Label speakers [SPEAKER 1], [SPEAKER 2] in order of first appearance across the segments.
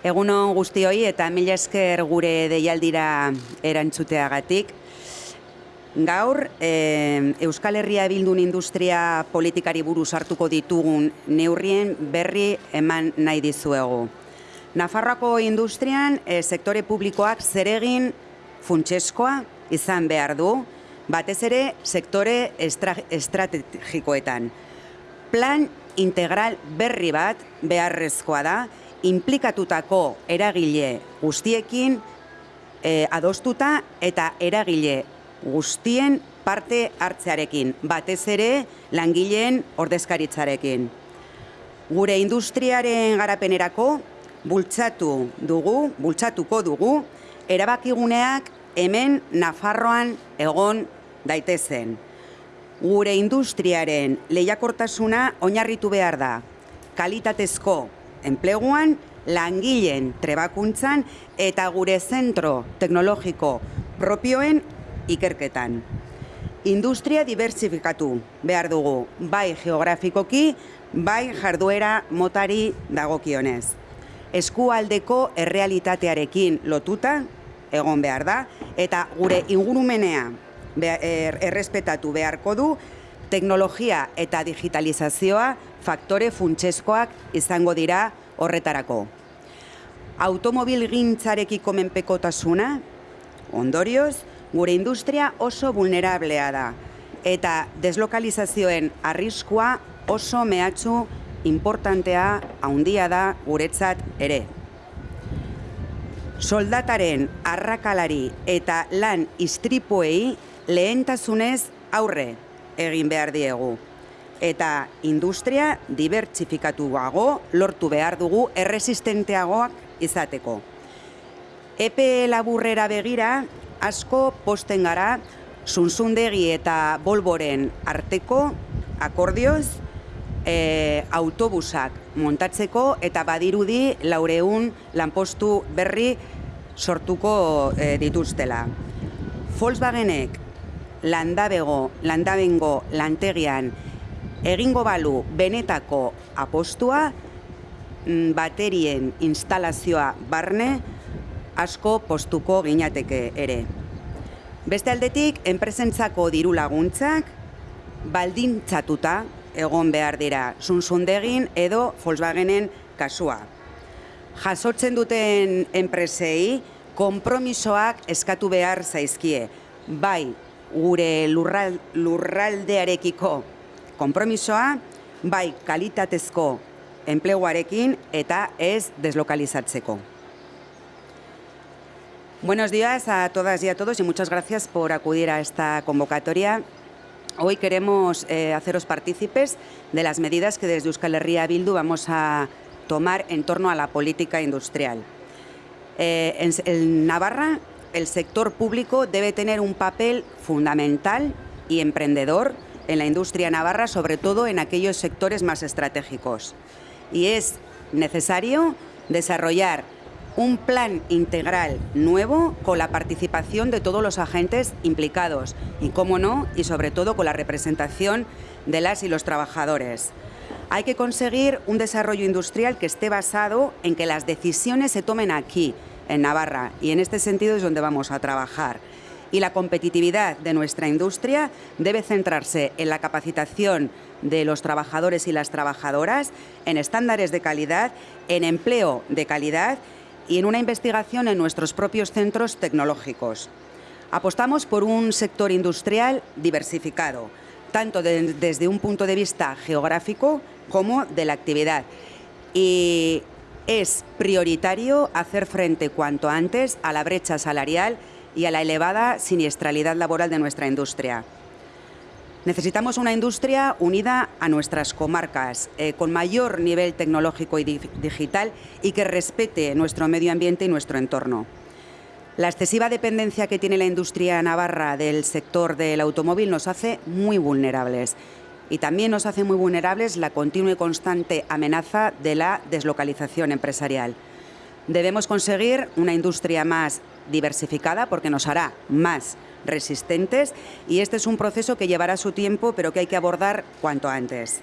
[SPEAKER 1] Egunon guztioi eta mila esker gure deialdira erantzuteagatik. Gaur, e, Euskal Herria bildun industria politikari buruz hartuko ditugun neurrien berri eman nahi dizuegu. Nafarroako industrian, e, sektore publikoak zeregin funtseskoa izan behar du, batez ere sektore estrategikoetan. Plan integral berri bat beharrezkoa da, implikatutako eragile guztiekin e, adostuta eta eragile guztien parte hartzearekin, batez ere langileen ordezkaritzarekin. Gure industriaren garapenerako bultzatu dugu, bultzatuko dugu, erabakiguneak hemen Nafarroan egon daitezen. Gure industriaren lehiakortasuna oinarritu behar da, kalitatezko enpleguan, langileen trebakuntzan eta gure zentro teknologiko propioen ikerketan. Industria diversifikatu behar dugu, bai geografikoki, bai jarduera motari dagokionez. Eskualdeko errealitatearekin lotuta egon behar da, eta gure ingurumenea er, errespetatu beharko du, teknologia eta digitalizazioa faktore funtseskoak izango dira horretarako. Automobil gintzarekiko menpekotasuna, ondorioz, gure industria oso vulnerablea da, eta deslokalizazioen arriskua oso mehatxu importantea haundia da guretzat ere. Soldataren arrakalari eta lan istripuei lehentasunez aurre egin behar diegu eta industria dibertsifikatuago lortu behar dugu erresistenteagoak izateko. Epe laburrera begira, asko posten gara, zunzundegi eta bolboren arteko akordioz, e, autobusak montatzeko eta badirudi laureun lanpostu berri sortuko e, dituztela. Volkswagenek landabego, landabengo lantegian egingo balu benetako apostua mm, baterien instalazioa barne asko postuko ginateke ere. Beste aldetik, enpresentzako diru laguntzak baldintzatuta egon behar dira zunzundegin edo Volkswagenen kasua. Jasotzen duten enpresei konpromisoak eskatu behar zaizkie, bai gure lurraldearekiko konpromisoa, bai kalitatezko enpleguarekin eta ez deslokalizatzeko. Buenos días a todas y a todos y muchas gracias por acudir a esta convocatoria. Hoy queremos eh, haceros partícipes de las medidas que desde Euskal Herria Bildu vamos a tomar en torno a la política industrial. Eh, en Navarra, el sector público debe tener un papel fundamental y emprendedor en la industria navarra, sobre todo en aquellos sectores más estratégicos. Y es necesario desarrollar un plan integral nuevo con la participación de todos los agentes implicados y, cómo no, y sobre todo con la representación de las y los trabajadores. Hay que conseguir un desarrollo industrial que esté basado en que las decisiones se tomen aquí, en Navarra, y en este sentido es donde vamos a trabajar y la competitividad de nuestra industria debe centrarse en la capacitación de los trabajadores y las trabajadoras, en estándares de calidad, en empleo de calidad y en una investigación en nuestros propios centros tecnológicos. Apostamos por un sector industrial diversificado, tanto de, desde un punto de vista geográfico como de la actividad. Y es prioritario hacer frente cuanto antes a la brecha salarial y a la elevada siniestralidad laboral de nuestra industria. Necesitamos una industria unida a nuestras comarcas, eh, con mayor nivel tecnológico y di digital y que respete nuestro medio ambiente y nuestro entorno. La excesiva dependencia que tiene la industria navarra del sector del automóvil nos hace muy vulnerables y también nos hace muy vulnerables la continua y constante amenaza de la deslocalización empresarial. Debemos conseguir una industria más diversificada porque nos hará más resistentes y este es un proceso que llevará su tiempo pero que hay que abordar cuanto antes.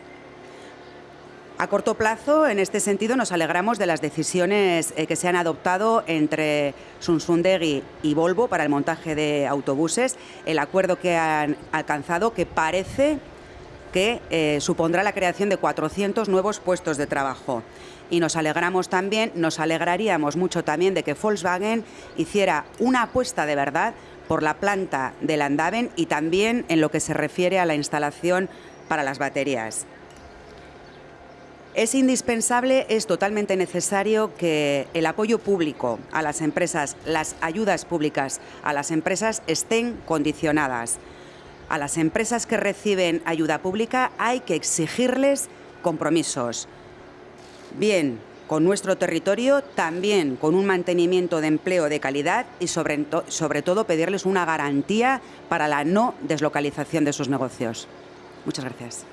[SPEAKER 1] A corto plazo, en este sentido, nos alegramos de las decisiones eh, que se han adoptado entre Sunsundegui y Volvo para el montaje de autobuses, el acuerdo que han alcanzado que parece que eh, supondrá la creación de 400 nuevos puestos de trabajo. Y nos alegramos también, nos alegraríamos mucho también de que Volkswagen hiciera una apuesta de verdad por la planta del Andaven y también en lo que se refiere a la instalación para las baterías. Es indispensable, es totalmente necesario que el apoyo público a las empresas, las ayudas públicas a las empresas estén condicionadas. A las empresas que reciben ayuda pública hay que exigirles compromisos. Bien, con nuestro territorio, también con un mantenimiento de empleo de calidad y sobre, todo pedirles una garantía para la no deslocalización de sus negocios. Muchas gracias.